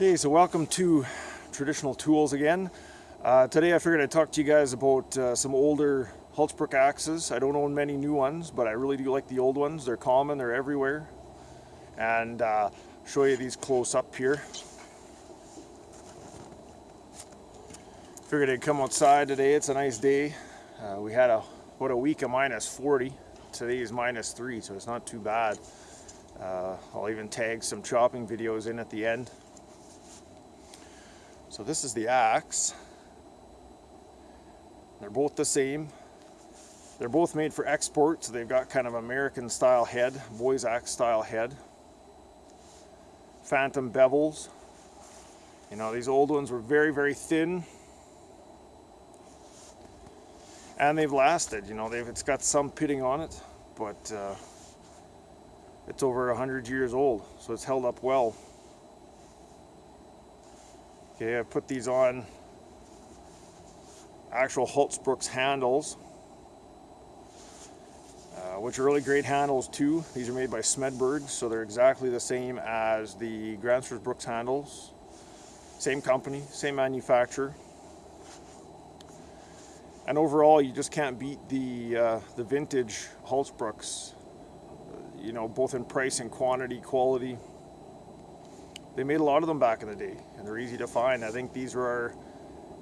Okay, so welcome to Traditional Tools again. Uh, today I figured I'd talk to you guys about uh, some older Hultsbruk axes. I don't own many new ones, but I really do like the old ones. They're common, they're everywhere. And uh, show you these close up here. Figured I'd come outside today, it's a nice day. Uh, we had a about a week of minus 40. Today is minus 3, so it's not too bad. Uh, I'll even tag some chopping videos in at the end. So this is the axe. They're both the same. They're both made for export, so they've got kind of American style head, boys axe style head. Phantom bevels. You know, these old ones were very, very thin. And they've lasted, you know, they've, it's got some pitting on it, but uh, it's over 100 years old, so it's held up well. Okay, I put these on actual Hults Bruks handles, uh, which are really great handles too. These are made by Smedberg, so they're exactly the same as the Gränsfors Bruks handles. Same company, same manufacturer. And overall, you just can't beat the uh, the vintage Hults Bruks. You know, both in price and quantity, quality they made a lot of them back in the day and they're easy to find. I think these were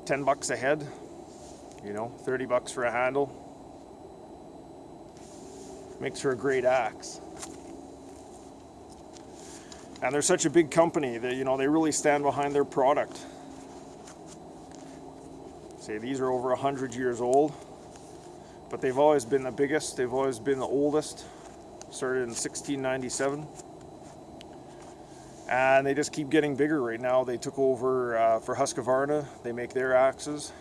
10 bucks a head, you know, 30 bucks for a handle. Makes for a great axe. And they're such a big company that, you know, they really stand behind their product. Say these are over 100 years old, but they've always been the biggest, they've always been the oldest. Started in 1697 and they just keep getting bigger right now. They took over uh, for Husqvarna. They make their axes,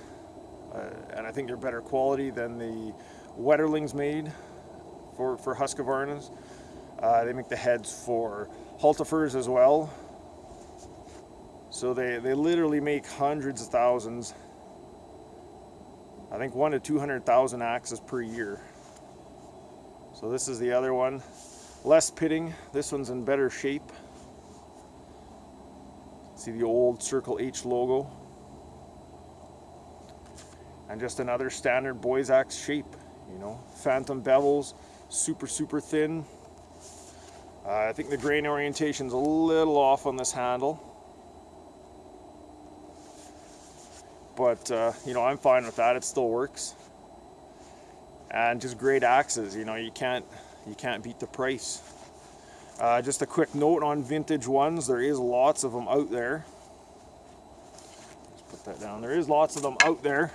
uh, and I think they're better quality than the Wetterlings made for, for Husqvarnas. Uh, they make the heads for Hultafors as well. So they, they literally make hundreds of thousands, I think one to 200,000 axes per year. So this is the other one. Less pitting, this one's in better shape. See the old Circle H logo. And just another standard boys axe shape, you know. Phantom bevels, super, super thin. Uh, I think the grain orientation's a little off on this handle. But, uh, you know, I'm fine with that. It still works. And just great axes, you know, you can't, you can't beat the price. Uh, just a quick note on vintage ones, there is lots of them out there. Let's put that down. There is lots of them out there.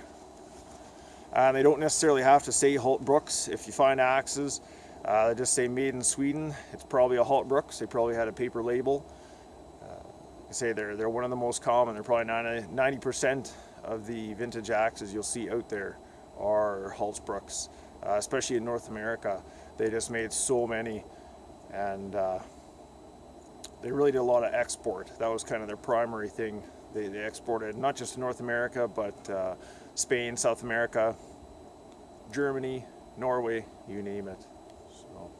And they don't necessarily have to say Hultbruks. If you find axes uh, that just say made in Sweden, it's probably a Hultbruks. They probably had a paper label. Uh, I say they're, they're one of the most common. They're probably 90% of the vintage axes you'll see out there are Hultbruks, uh, especially in North America. They just made so many and uh, they really did a lot of export. That was kind of their primary thing. They, they exported not just to North America, but uh, Spain, South America, Germany, Norway, you name it. So,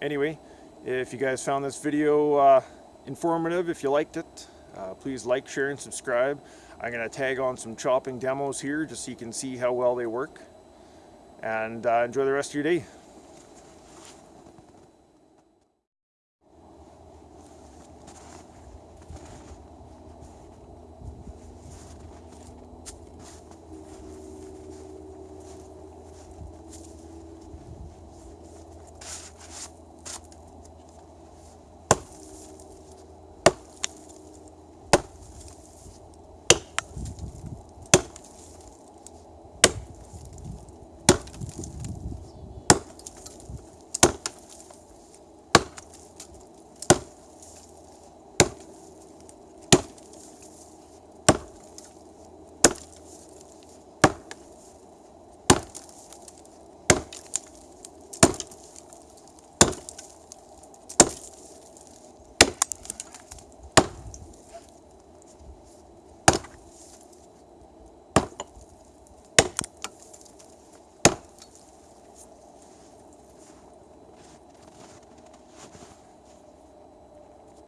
anyway, if you guys found this video uh, informative, if you liked it, uh, please like, share, and subscribe. I'm going to tag on some chopping demos here just so you can see how well they work. And uh, enjoy the rest of your day.